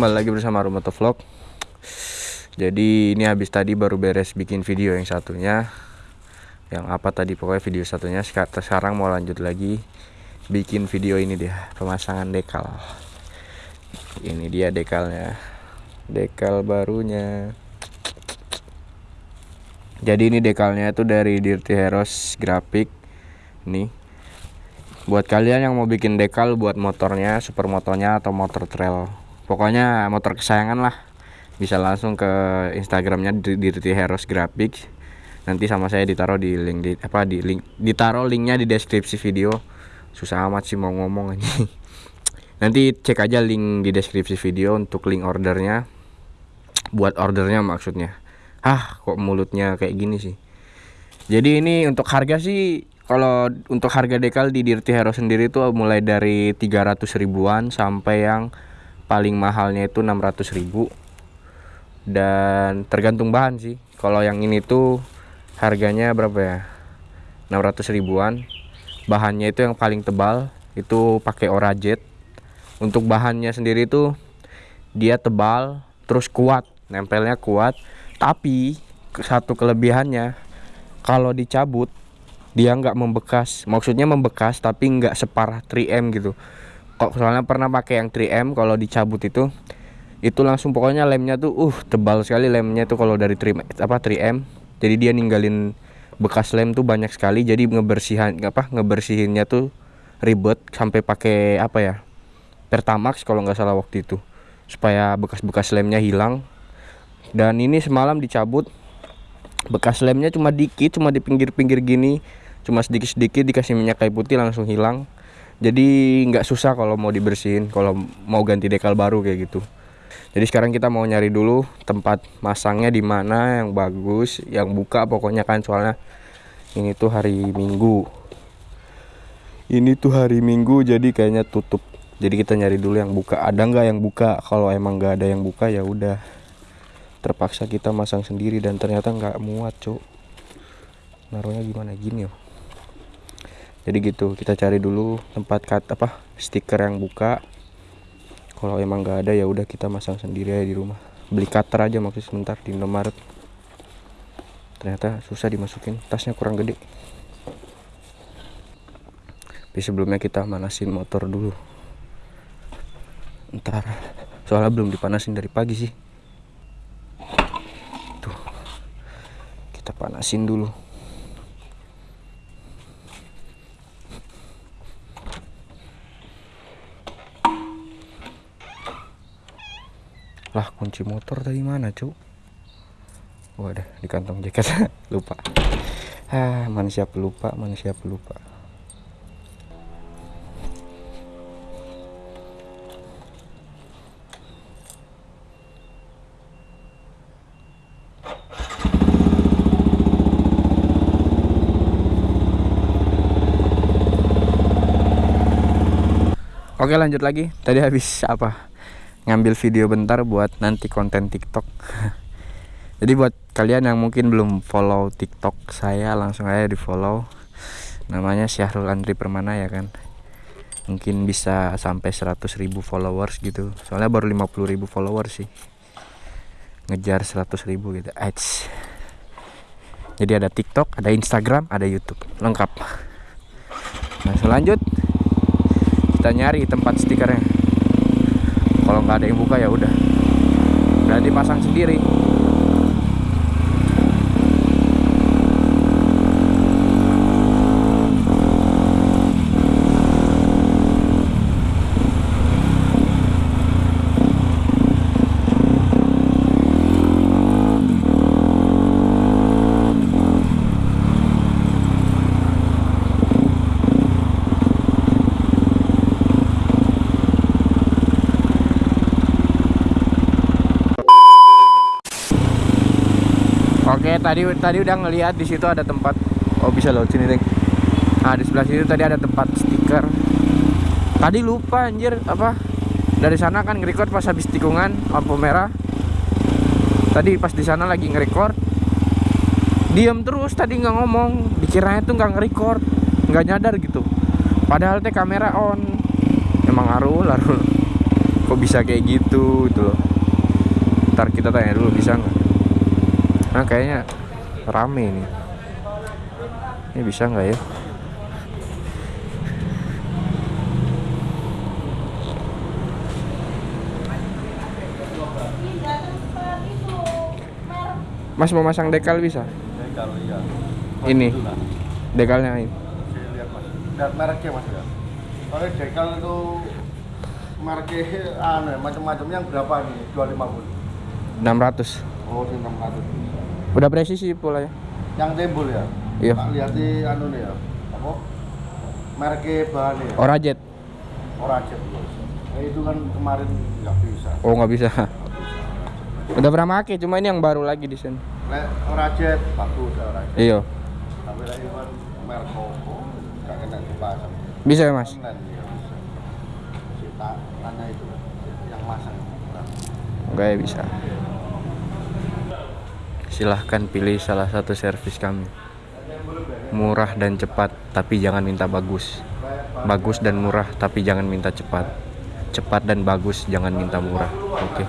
Kembali lagi bersama Rumoto Vlog. Jadi ini habis tadi baru beres bikin video yang satunya. Yang apa tadi pokoknya video satunya. Sekarang mau lanjut lagi Bikin video ini dia Pemasangan dekal. Ini dia dekalnya. Dekal barunya. Jadi ini dekalnya itu dari Dirty Heroes Graphic. Nih. Buat kalian yang mau bikin dekal buat motornya super motornya atau motor trail pokoknya motor kesayangan lah. Bisa langsung ke instagramnya di Dirty Heroes Graphics. Nanti sama saya ditaruh di link di apa di link ditaruh linknya di deskripsi video. Susah amat sih mau ngomong ini nanti cek aja link di deskripsi video untuk link ordernya. Buat ordernya maksudnya. Ah kok mulutnya kayak gini sih? Jadi ini untuk harga sih kalau untuk harga dekal di Dirty Hero sendiri itu mulai dari 300 ribuan sampai yang paling mahalnya itu 600 ribu. Dan tergantung bahan sih. Kalau yang ini tuh harganya berapa ya? 600 ribuan. Bahannya itu yang paling tebal itu pakai Orajet untuk bahannya sendiri tuh dia tebal terus kuat nempelnya kuat. Tapi satu kelebihannya kalau dicabut dia nggak membekas. Maksudnya membekas tapi nggak separah 3M gitu kok soalnya pernah pakai yang 3M kalau dicabut itu itu langsung pokoknya lemnya tuh uh tebal sekali lemnya tuh kalau dari 3 apa 3M jadi dia ninggalin bekas lem tuh banyak sekali jadi ngebersihan apa ngebersihinnya tuh ribet sampai pakai apa ya Pertamax kalau nggak salah waktu itu supaya bekas-bekas lemnya hilang. Dan ini semalam dicabut bekas lemnya cuma dikit cuma di pinggir-pinggir gini cuma sedikit-sedikit dikasih minyak kayu putih langsung hilang jadi nggak susah kalau mau dibersihin kalau mau ganti dekal baru kayak gitu. Jadi sekarang kita mau nyari dulu tempat masangnya di mana yang bagus yang buka pokoknya kan. Soalnya ini tuh hari minggu. Ini tuh hari minggu jadi kayaknya tutup. Jadi kita nyari dulu yang buka. Ada nggak yang buka? Kalau emang nggak ada yang buka ya udah. Terpaksa kita masang sendiri dan ternyata nggak muat cuk. Naruhnya gimana? Gini ya jadi gitu kita cari dulu tempat cut apa stiker yang buka. Kalau emang nggak ada ya udah kita masang sendiri aja di rumah. Beli cutter aja maksud sebentar di Indomaret. Ternyata susah dimasukin tasnya kurang gede. Tapi sebelumnya kita manasin motor dulu. Ntar soalnya belum dipanasin dari pagi sih. Tuh kita panasin dulu lah kunci motor tadi mana cuk? Wadah di kantong jaket. Lupa. Ah manusia pelupa manusia pelupa. Oke lanjut lagi. Tadi habis apa ngambil video bentar buat nanti konten TikTok. Jadi buat kalian yang mungkin belum follow TikTok saya langsung aja di follow. Namanya Syahrul Andri Permana ya kan. Mungkin bisa sampai 100.000 followers gitu. Soalnya baru 50.000 followers sih. Ngejar 100.000 gitu. Eits. Jadi ada TikTok, ada Instagram, ada YouTube. Lengkap. Langsung lanjut. Kita nyari tempat stikernya kalau nggak ada yang buka ya udah. Berarti pasang sendiri Oke, tadi tadi udah ngelihat di situ ada tempat. Oh, bisa lewat sini, Deng. Nah, di sebelah sini tadi ada tempat stiker. Tadi lupa anjir apa? Dari sana kan nge-record pas habis tikungan lampu merah. Tadi pas di sana lagi nge-record. Diam terus tadi nggak ngomong. Dikiranya tuh nggak nge-record, nggak nyadar gitu. Padahal teh kamera on. Emang arul, arul. Kok bisa kayak gitu loh ntar kita tanya dulu bisa nggak nah kayaknya rame ini ini bisa nggak ya Mas mau masang dekal bisa? Dekal iya. Ini. Itu lah. Dekalnya ini. Lihat mas. Lihat mereknya mas ya. Kalau dekal itu mereknya ya, macam-macam yang berapa nih? 250. 600. Oh, ini 600. Udah presisi pula ya. Yang timbul ya? Iya. Tak lihat di anu nih ya. Apa? Mereknya bahannya ya. Orajet. Orajet. Eh, itu kan kemarin nggak bisa. Oh nggak bisa. Udah pernah make, cuma ini yang baru lagi di sini. Orajet bagus ya Orajet. Iya. Tapi lek kan merek Koko nggak kena dipasang. Bisa ya mas? Online ya bisa. Tanya itu yang masang. Enggak ya bisa. Silahkan pilih salah satu servis kami. Murah dan cepat, tapi jangan minta bagus. Bagus dan murah, tapi jangan minta cepat. Cepat dan bagus, jangan minta murah. Oke.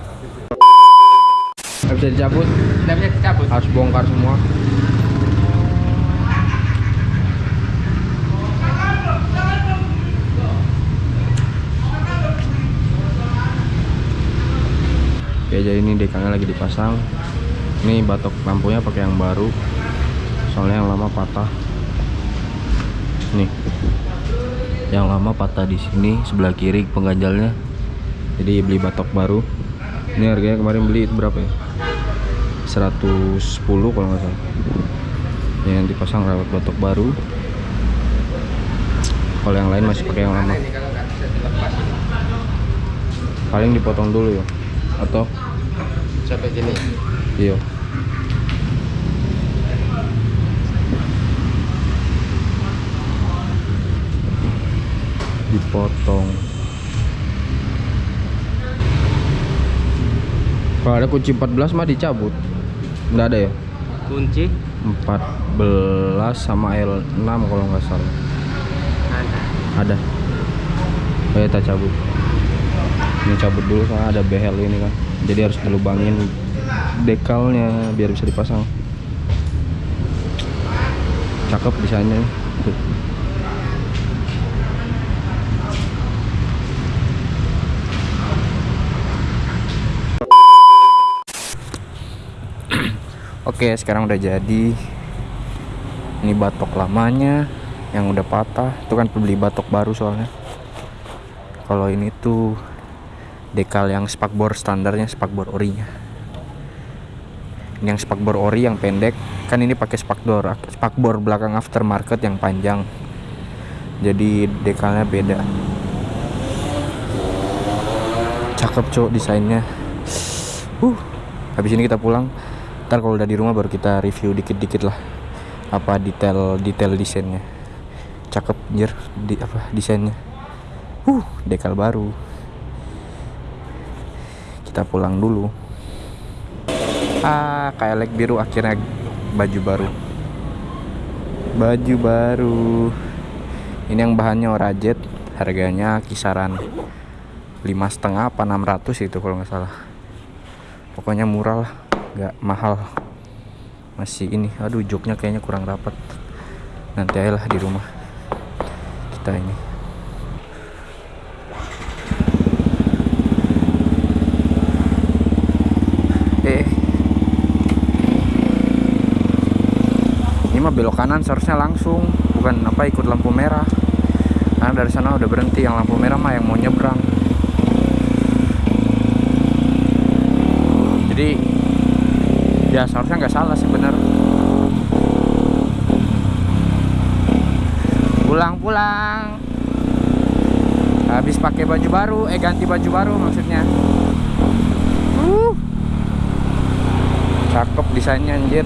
Nggak bisa dicabut, Nggak bisa dicabut. harus bongkar semua. Oke, jadi ini dekalnya lagi dipasang. Ini batok lampunya pakai yang baru. Soalnya yang lama patah. Nih. Yang lama patah di sini sebelah kiri pengganjalnya. Jadi beli batok baru. Ini harganya kemarin beli itu berapa ya? 110 kalau nggak salah. Yang dipasang rawat batok baru. Kalau yang lain masih pakai yang lama. Paling dipotong dulu ya. Atau Sampai sini. Iya. Dipotong. Kalau ada kunci 14 mah dicabut. Nggak ada ya? Kunci 14 sama L6 kalau nggak salah. ada. Ada. Oh, kita cabut. Ini cabut dulu soalnya ada behel ini kan. Jadi harus dilubangin dekalnya biar bisa dipasang. Cakep desainnya. Tuh. Oke, sekarang udah jadi. Ini batok lamanya yang udah patah. Itu kan beli batok baru soalnya. Kalau ini tuh dekal yang spakbor standarnya spakbor orinya. Yang spakbor ori yang pendek, kan ini pakai spakbor spakbor belakang aftermarket yang panjang. Jadi dekalnya beda. Cakep cok desainnya. Uh, habis ini kita pulang. Ntar kalau udah di rumah baru kita review dikit-dikit lah apa detail detail desainnya cakep anjir di apa desainnya uh dekal baru kita pulang dulu ah kayak leg biru akhirnya baju baru. Baju baru. Ini yang bahannya orajet harganya kisaran lima setengah apa 600 itu kalau nggak salah. Pokoknya murah lah nggak mahal. Masih ini aduh joknya kayaknya kurang rapat nanti aja lah di rumah. Kita ini eh ini mah belok kanan seharusnya langsung bukan apa ikut lampu merah. Karena dari sana udah berhenti yang lampu merah mah yang mau nyebrang. Jadi ya seharusnya nggak salah sih bener. Pulang-pulang habis pakai baju baru eh ganti baju baru maksudnya. Uh. Cakep desainnya anjir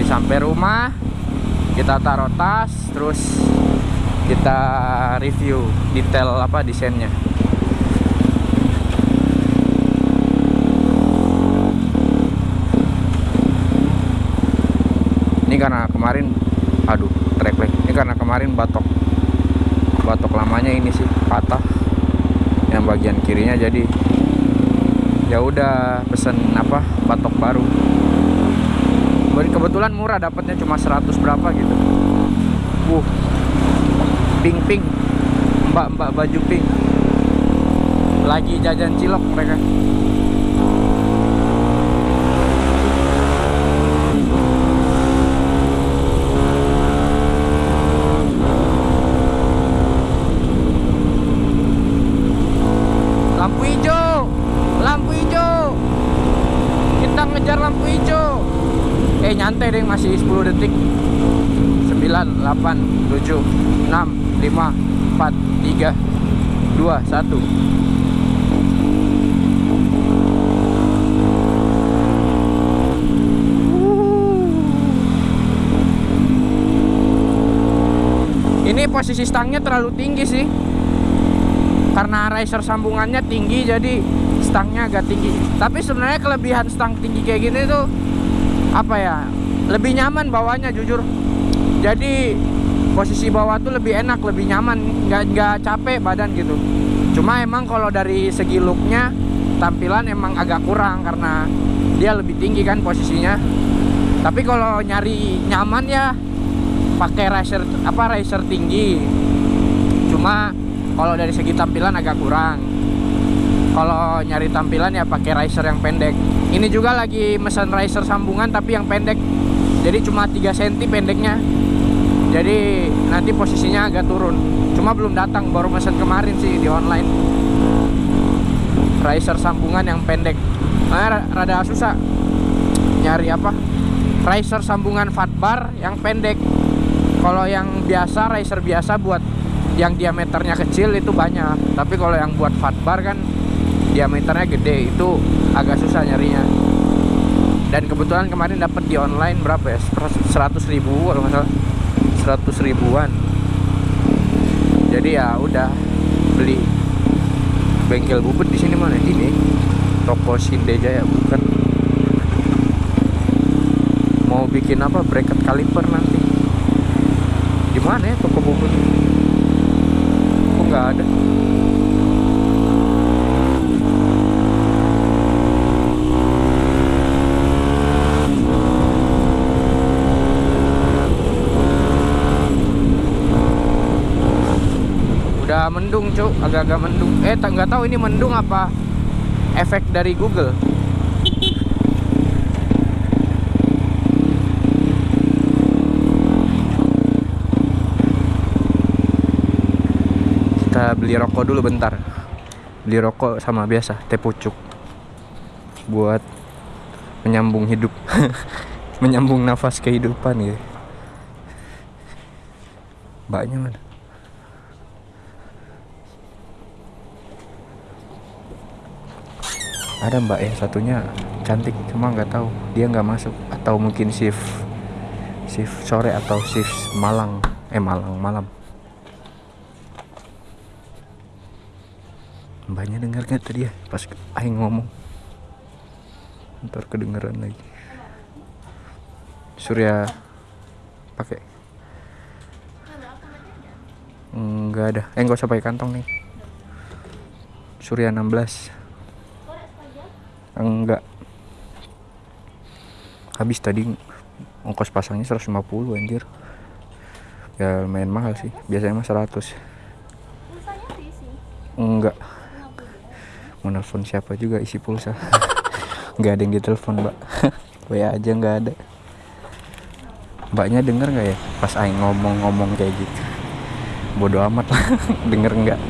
habis sampai rumah kita taruh tas terus kita review detail apa desainnya. Ini karena kemarin aduh trek lag ini karena kemarin batok. Batok lamanya ini sih patah. Yang bagian kirinya jadi ya udah pesen apa batok baru kebetulan murah dapatnya cuma 100 berapa gitu. Uh pink pink. Mbak mbak baju pink. Lagi jajan cilok mereka. Lampu hijau! Lampu hijau! Kita ngejar lampu hijau eh nyantai deh masih 10 detik. 9 8 7 6 5 4 3 2 1 ini posisi stangnya terlalu tinggi sih. Karena riser sambungannya tinggi jadi stangnya agak tinggi. Tapi sebenarnya kelebihan stang tinggi kayak gini tuh apa ya lebih nyaman bawahnya jujur. Jadi posisi bawah tuh lebih enak lebih nyaman. Nggak nggak capek badan gitu. Cuma emang kalau dari segi looknya tampilan emang agak kurang karena dia lebih tinggi kan posisinya. Tapi kalau nyari nyaman ya pakai riser apa riser tinggi. Cuma kalau dari segi tampilan agak kurang kalau nyari tampilan ya pakai riser yang pendek. Ini juga lagi mesen riser sambungan tapi yang pendek. Jadi cuma 3 cm pendeknya. Jadi nanti posisinya agak turun. Cuma belum datang baru mesen kemarin sih di online. Riser sambungan yang pendek. Nah, rada susah nyari apa? Riser sambungan fatbar yang pendek. Kalau yang biasa riser biasa buat yang diameternya kecil itu banyak. Tapi kalau yang buat fatbar kan diameternya gede itu agak susah nyarinya. Dan kebetulan kemarin dapat di online berapa ya? 100 ribu kalau nggak salah. 100 ribuan. Jadi ya udah beli bengkel bubut di sini mana? Ini. Toko Sinde Jaya bukan. Mau bikin apa? Bracket kaliper nanti. Di mana ya toko bubut? Kok nggak ada mendung cuk. Agak-agak mendung. Eh nggak tahu ini mendung apa efek dari Google. Kita beli rokok dulu bentar. Beli rokok sama biasa teh pucuk. Buat menyambung hidup. Menyambung nafas kehidupan gitu. Mbaknya mana ada mbak yang satunya cantik cuma nggak tahu. Dia nggak masuk atau mungkin shift shift sore atau shift malang eh malang malam. Mbaknya dengar nggak tadi ya? Pas aing ngomong. Ntar kedengeran lagi. Surya pakai. Nggak ada. Eh nggak usah pakai kantong nih. Surya 16 enggak. Habis tadi ongkos pasangnya 150 anjir. Ya lumayan mahal sih. Biasanya mah 100 enggak. Mau nelfon siapa juga isi pulsa? Nggak ada yang ditelepon mbak. WA aja nggak ada. Mbaknya denger nggak ya? Pas Aing ngomong-ngomong kayak gitu. Bodoh amat lah. Denger nggak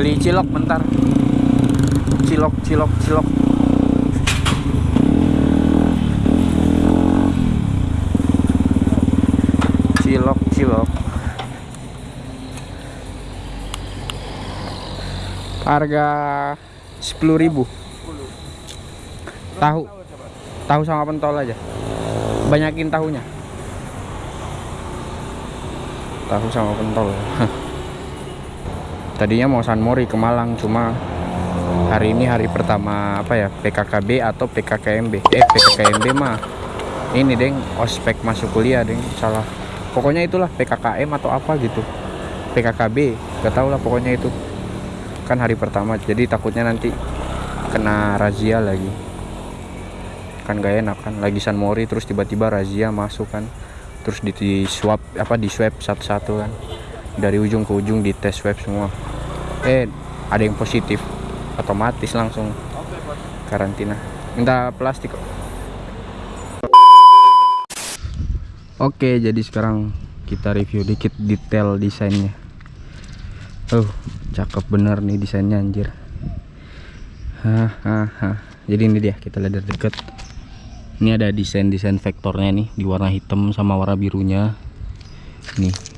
beli cilok bentar. Cilok cilok cilok. Cilok cilok. Harga 10.000 tahu. Tahu sama pentol aja. Banyakin tahunya. Tahu sama pentol tadinya mau San Mori ke Malang cuma hari ini hari pertama apa ya PKKB atau PKKMB eh PKKMB mah ini deng ospek masuk kuliah deng salah. Pokoknya itulah PKKM atau apa gitu. PKKB gak tau lah pokoknya itu. Kan hari pertama jadi takutnya nanti kena razia lagi. Kan gak enak kan? Lagi San Mori terus tiba-tiba razia masuk kan? Terus di, di apa di swab satu-satu kan dari ujung ke ujung di tes swab semua eh ada yang positif otomatis langsung karantina minta plastik Oke, jadi sekarang kita review dikit detail desainnya. Oh, cakep bener nih desainnya anjir. Hahaha. Jadi ini dia, kita lihat dari deket. Ini ada desain-desain vektornya nih di warna hitam sama warna birunya. Nih.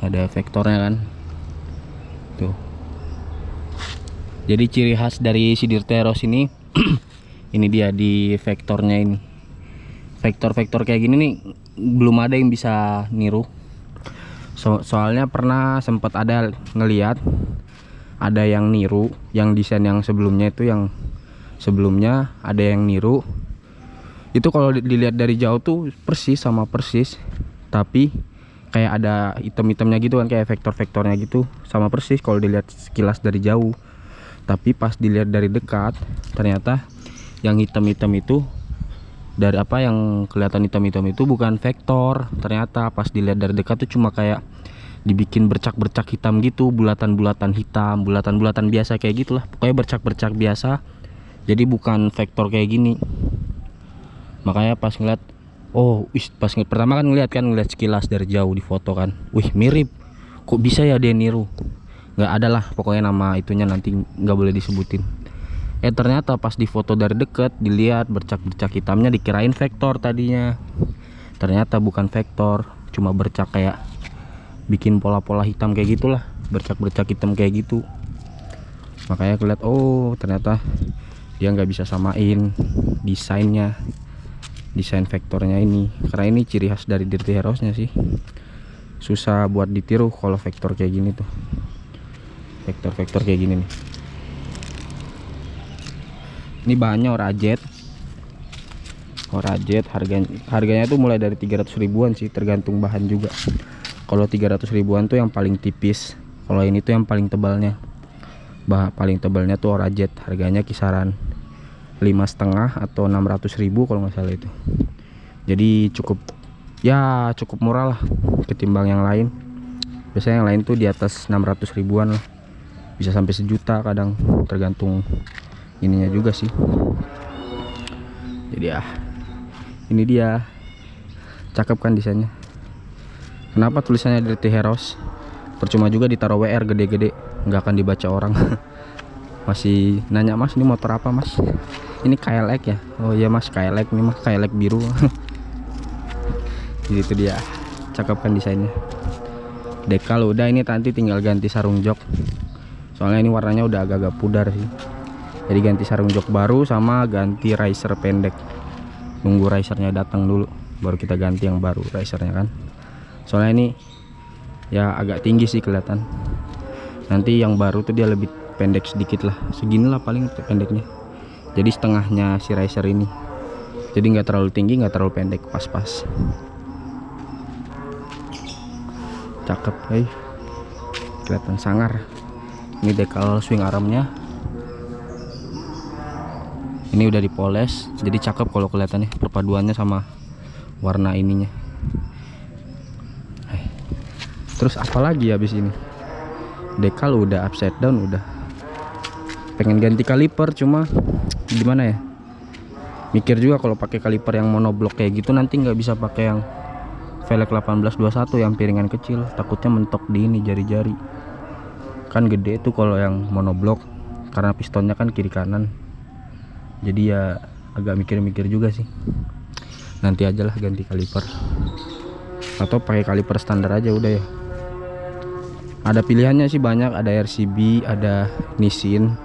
Ada vektornya kan. Tuh. Jadi ciri khas dari sidir teros ini ini dia di vektornya ini vektor-vektor kayak gini nih belum ada yang bisa niru so soalnya pernah sempat ada ngeliat ada yang niru yang desain yang sebelumnya itu yang sebelumnya ada yang niru itu kalau dilihat dari jauh tuh persis sama persis tapi kayak ada item-itemnya gitu kan kayak vektor-vektornya gitu. Sama persis kalau dilihat sekilas dari jauh. Tapi pas dilihat dari dekat ternyata yang hitam-hitam itu dari apa yang kelihatan hitam-hitam itu bukan vektor. Ternyata pas dilihat dari dekat tuh cuma kayak dibikin bercak-bercak hitam gitu bulatan-bulatan hitam bulatan-bulatan biasa kayak gitulah. Pokoknya bercak-bercak biasa. Jadi bukan vektor kayak gini. Makanya pas ngeliat oh wis pas pertama kan ngeliat kan ngeliat sekilas dari jauh di foto kan. Wih mirip. Kok bisa ya dia niru? Nggak ada lah pokoknya nama itunya nanti nggak boleh disebutin. Eh ternyata pas difoto dari deket dilihat bercak-bercak hitamnya dikirain vektor tadinya. Ternyata bukan vektor cuma bercak kayak bikin pola-pola hitam kayak gitulah. Bercak-bercak hitam kayak gitu. Makanya aku lihat oh ternyata dia nggak bisa samain desainnya desain vektornya ini. Karena ini ciri khas dari Dirty Heroesnya sih. Susah buat ditiru kalau vektor kayak gini tuh. Vektor-vektor kayak gini nih. Ini bahannya orajet orajet harganya harganya tuh mulai dari 300 ribuan sih tergantung bahan juga. Kalau 300 ribuan tuh yang paling tipis kalau ini tuh yang paling tebalnya. Bah paling tebalnya tuh orajet harganya kisaran lima setengah atau 600 ribu kalau nggak salah itu. Jadi cukup ya cukup murah lah ketimbang yang lain. Biasanya yang lain tuh di atas 600 ribuan lah. Bisa sampai sejuta kadang tergantung ininya juga sih. Jadi ya ini dia. Cakep kan desainnya. Kenapa tulisannya Dirty Heroes percuma juga ditaruh WR gede-gede nggak akan dibaca orang. Masih nanya mas ini motor apa mas ini KLX ya? Oh iya mas KLX ini mas KLX biru. Jadi itu dia cakep kan desainnya. Dekal udah ini nanti tinggal ganti sarung jok. Soalnya ini warnanya udah agak-agak pudar sih. Jadi ganti sarung jok baru sama ganti riser pendek. Nunggu risernya datang dulu baru kita ganti yang baru risernya kan. Soalnya ini ya agak tinggi sih kelihatan. Nanti yang baru tuh dia lebih pendek sedikit lah. Segini lah paling pendeknya jadi setengahnya si riser ini. Jadi nggak terlalu tinggi nggak terlalu pendek pas-pas. Cakep hey. kelihatan sangar. Ini dekal swing armnya. Ini udah dipoles jadi cakep kalau kelihatannya perpaduannya sama warna ininya. Hai. terus apalagi habis ini? Dekal udah upside down udah. Pengen ganti kaliper cuma gimana ya? Mikir juga kalau pakai kaliper yang monoblok kayak gitu nanti nggak bisa pakai yang velg 1821 yang piringan kecil. Takutnya mentok di ini jari-jari. Kan gede tuh kalau yang monoblok karena pistonnya kan kiri kanan. Jadi ya agak mikir-mikir juga sih. Nanti aja lah ganti kaliper. Atau pakai kaliper standar aja udah ya. Ada pilihannya sih banyak ada RCB ada Nissin.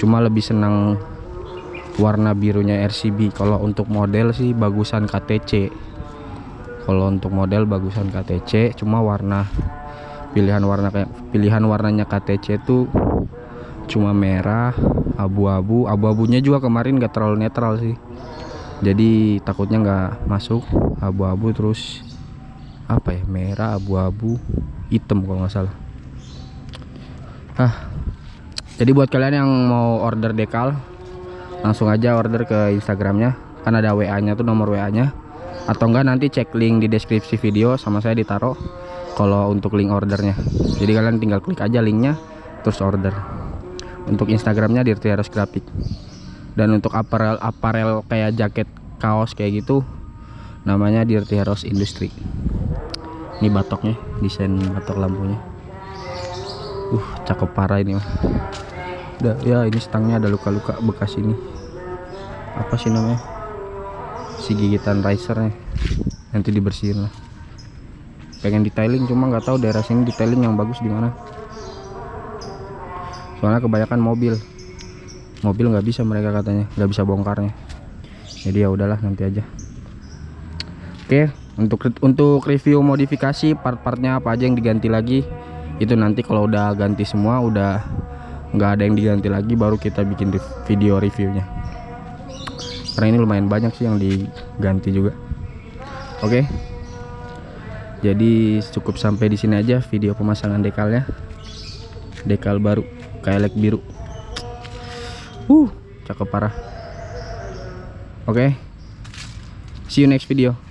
Cuma lebih senang warna birunya RCB kalau untuk model sih bagusan KTC kalau untuk model bagusan KTC cuma warna pilihan warna kayak pilihan warnanya KTC tuh cuma merah abu-abu. Abu-abunya juga kemarin gak terlalu netral sih. Jadi takutnya nggak masuk abu-abu. Terus apa ya? Merah abu-abu hitam kalau nggak salah. Ah. Jadi buat kalian yang mau order dekal langsung aja order ke instagramnya. Kan ada wa nya tuh nomor wa nya atau enggak nanti cek link di deskripsi video sama saya ditaruh kalau untuk link ordernya. Jadi kalian tinggal klik aja linknya terus order. Untuk instagramnya Dirty Heroes Graphic. Dan untuk apparel apparel kayak jaket kaos kayak gitu namanya Dirty Heroes Industry. Ini batoknya desain batok lampunya. Uh cakep parah ini mah Udah, ya ini stangnya ada luka-luka bekas ini. Apa sih namanya? Si gigitan risernya. Nanti dibersihin lah. Pengen detailing cuma nggak tahu daerah sini detailing yang bagus di mana. Soalnya kebanyakan mobil. Mobil nggak bisa mereka katanya nggak bisa bongkarnya. Jadi ya udahlah nanti aja. Oke untuk untuk review modifikasi part-partnya apa aja yang diganti lagi itu nanti kalau udah ganti semua udah nggak ada yang diganti lagi baru kita bikin video reviewnya. Karena ini lumayan banyak sih yang diganti juga. Oke. Jadi cukup sampai di sini aja video pemasangan dekalnya dekal baru kailek biru. Uh cakep parah. Oke. See you next video